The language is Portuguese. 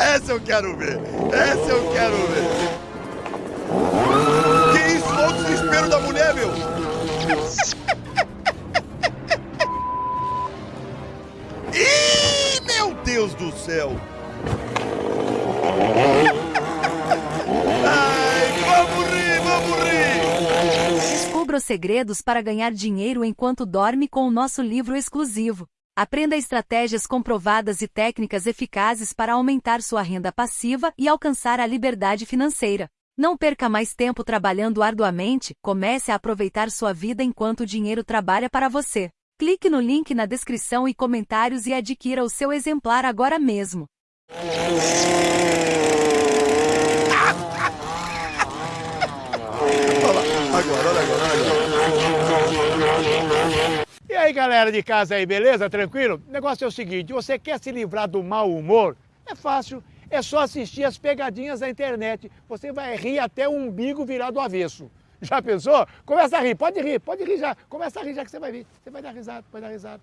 Essa eu quero ver. Essa eu quero ver. Que isso? Olha o desespero da mulher, meu. Ih, meu Deus do céu. Vamos rir, vamos rir. Descubra os segredos para ganhar dinheiro enquanto dorme com o nosso livro exclusivo. Aprenda estratégias comprovadas e técnicas eficazes para aumentar sua renda passiva e alcançar a liberdade financeira. Não perca mais tempo trabalhando arduamente, comece a aproveitar sua vida enquanto o dinheiro trabalha para você. Clique no link na descrição e comentários e adquira o seu exemplar agora mesmo. Agora, agora, agora. Aí, galera de casa aí, beleza? Tranquilo? O negócio é o seguinte, você quer se livrar do mau humor? É fácil, é só assistir as pegadinhas da internet. Você vai rir até o umbigo virar do avesso. Já pensou? Começa a rir, pode rir, pode rir já. Começa a rir já que você vai rir. Você vai dar risada, vai dar risada.